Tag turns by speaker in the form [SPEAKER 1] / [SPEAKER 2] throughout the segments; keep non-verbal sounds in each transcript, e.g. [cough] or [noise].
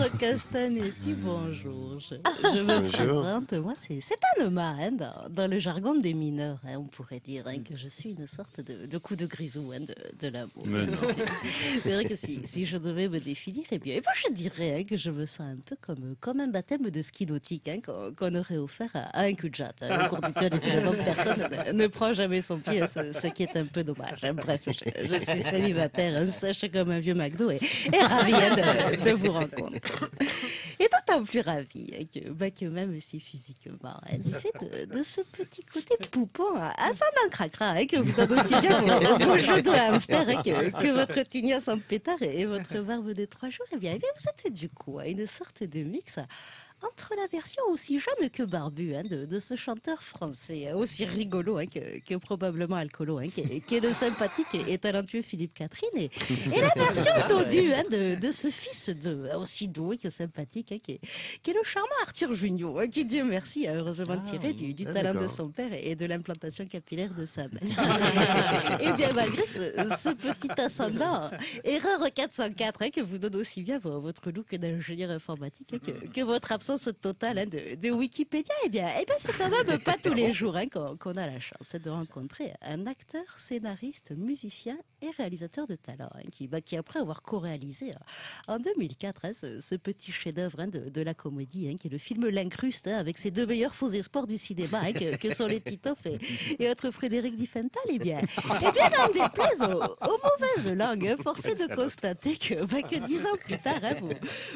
[SPEAKER 1] Alexandre Castanetti, bonjour. Je, je me présente, moi c'est Anoma, hein, dans, dans, le jargon des mineurs. Hein, on pourrait dire hein, que je suis une sorte de, de coup de grisou hein, de, de l'amour. C'est vrai que si, si, je devais me définir, eh bien, eh bien je dirais que je me sens un peu comme, comme un baptême de ski nautique qu'on aurait offert à, un cul de jatte, au cours duquel évidemment personne ne, ne, prend jamais son pied, ce, ce, qui est un peu dommage. Bref, je, je, suis célibataire, sèche comme un vieux McDo et, et de, vous rencontrer. Et d'autant plus ravi que, bah, que même si physiquement, elle est faite de, de, ce petit côté poupon assez d'un cracra hein, que vous donne aussi bien vos, vos jeux de hamster hein, que, que, votre tignasse en pétard et, votre barbe de trois jours. Eh bien, eh bien vous êtes du coup une sorte de mix entre la version aussi jeune que barbue hein, de, de, ce chanteur français, hein, aussi rigolo hein, que, que, probablement alcoolo, hein, qui, est, qui, est le sympathique et talentueux Philippe Catherine, et, et la version [laughs] dodue de, de, ce fils de aussi doué que sympathique, qui est, qui, est, le charmant Arthur Junior, qui Dieu merci a heureusement ah, tiré du, du ah, talent de son père et de l'implantation capillaire de sa mère. et bien malgré ce, ce petit ascendant, erreur 404 que vous donne aussi bien votre look d'ingénieur informatique que, que votre absence totale hein, de, de, Wikipédia, eh bien, eh bien c'est quand même pas tous les jours hein, qu'on qu a la chance de rencontrer. Un acteur, scénariste, musicien et réalisateur de talent, hein, qui, bah, qui, après avoir co-réalisé en 2004 hein, ce, ce, petit chef-d'œuvre de, de, la comédie, qui est le film L'Incruste, avec ses deux meilleurs faux espoirs du cinéma, que, que, sont les Titoff et, et autres Frédéric Diffental, eh bien, eh bien n'en déplaise aux, aux, mauvaises langues, forcé de constater que, bah, que dix ans plus tard, vous,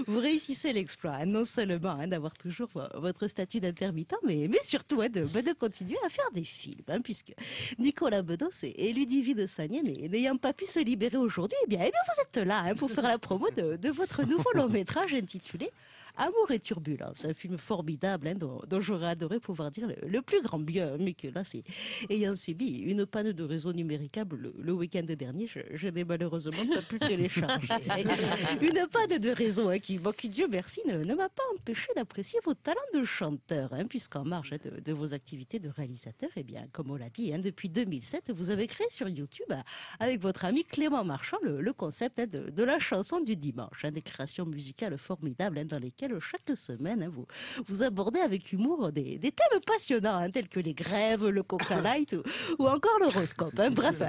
[SPEAKER 1] vous réussissez l'exploit, non seulement d'avoir toujours votre statut d'intermittent, mais, surtout hein, de, de, continuer à faire des films, hein, puisque Nicolas Bedos et, Ludivine Sagné, n'ayant pas pu se libérer aujourd'hui, eh bien, eh vous êtes là hein, pour faire la promo de, de votre nouveau long métrage intitulé Amour et turbulence, un film formidable hein, dont, dont j'aurais adoré pouvoir dire le, le, plus grand bien, mais que là, c'est ayant subi une panne de réseau numéricable le, le week-end dernier, je, je n'ai malheureusement pas pu télécharger. [laughs] une panne de réseau hein, qui, bon, qui, Dieu merci, ne, ne m'a pas empêché d'apprécier vos talents de chanteur, hein, puisqu'en marge hein, de, de, vos activités de réalisateur, eh bien, comme on l'a dit, hein, depuis 2007, vous avez créé sur YouTube, avec votre ami Clément Marchand, le, le concept hein, de, de, la chanson du dimanche, des créations musicales formidables dans lesquelles chaque semaine, hein, vous, vous abordez avec humour des, des thèmes passionnants, hein, tels que les grèves, le coca [laughs] light ou, ou encore l'horoscope. Hein. Bref,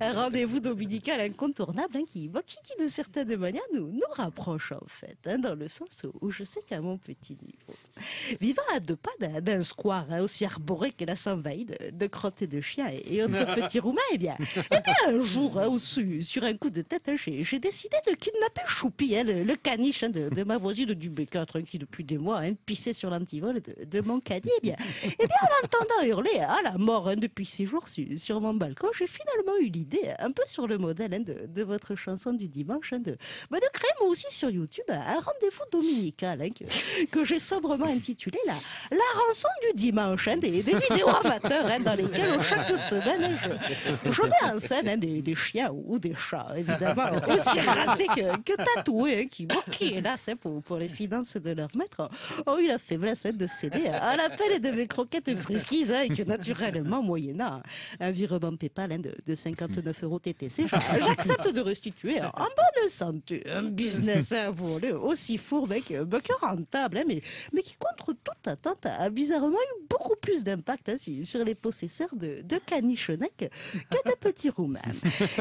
[SPEAKER 1] un, rendez-vous dominical incontournable qui, qui, qui, de certaines manières, nous, nous rapproche en fait, dans le sens où, je sais qu'à mon petit niveau, vivant à deux pas d'un square aussi arboré que la s'envahit de, de crottes de chiens et, et autres [laughs] petits roumains, eh bien, eh bien un jour, su, sur un coup de tête, j'ai décidé de kidnapper Choupi, le, le, caniche de, de ma voisine du Qui depuis des mois hein, pissait sur l'antivol de, de, mon caddie. Eh [laughs] bien, eh bien, en l'entendant hurler à la mort hein, depuis six jours sur, sur mon balcon, j'ai finalement eu l'idée, un peu sur le modèle hein, de, de, votre chanson du dimanche, hein, de, bah, de créer moi aussi sur YouTube un rendez-vous dominical que, que j'ai sobrement intitulé la, la rançon du dimanche, des, des vidéos [laughs] amateurs dans lesquelles chaque semaine je, je mets en scène des, des, chiens ou des chats, évidemment, [laughs] aussi racés que, que tatoués, qui, bon, qui hélas, pour, pour les de leur maître ont eu la faiblesse de céder à l'appel de mes croquettes friskies hein, et que naturellement, moyennant un virement PayPal hein, de, de 59 euros TTC, j'accepte de restituer en bonne santé un business aussi fourbe hein, que, bah, que rentable, hein, mais, mais qui contre toute attente a bizarrement eu beaucoup plus d'impact hein, sur les possesseurs de, de que de petits roumains.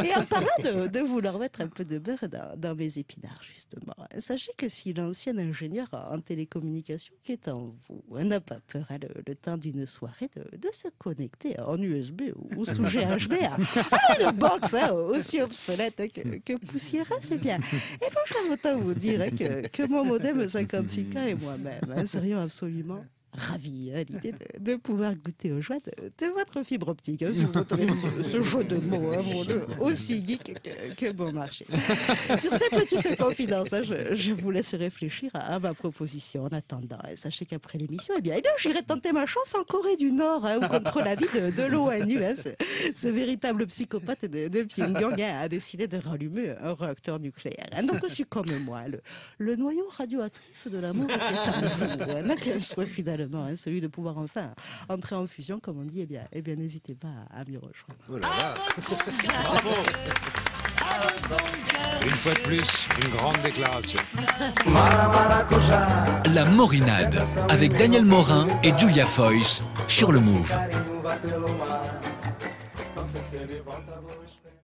[SPEAKER 1] Et en parlant de, de vouloir mettre un peu de beurre dans, dans mes épinards, justement, sachez que si l'ancien ingénieur en télécommunication qui est en vous. On n'a pas peur hein, le, le, temps d'une soirée de, de, se connecter en USB ou, sous GHB à, à une box hein, aussi obsolète que, que poussiéreuse. C'est bien. Et franchement, autant vous dire que, que mon modem 56K et moi-même hein, serions absolument ravi à l'idée de, pouvoir goûter aux joies de, votre fibre optique. Hein, si vous ce, jeu de mots, hein, aussi geek que, bon marché. Sur ces petites confidences, hein, je, je, vous laisse réfléchir à, ma proposition. En attendant, sachez qu'après l'émission, eh bien, eh bien j'irai tenter ma chance en Corée du Nord ou contre l'avis de, de l'ONU. Ce, véritable psychopathe de, Pyongyang a décidé de rallumer un réacteur nucléaire. Donc aussi comme moi, le, noyau radioactif de l'amour est en vous. N'a qu'un souhait Hein, celui de pouvoir enfin entrer en fusion, comme on dit, eh bien, eh bien n'hésitez pas à m'y rejoindre. Oh ah, [laughs] Bravo.
[SPEAKER 2] Ah, une fois de plus, une grande déclaration.
[SPEAKER 3] La Morinade, avec Daniel Morin et Julia Foyce, sur le Move.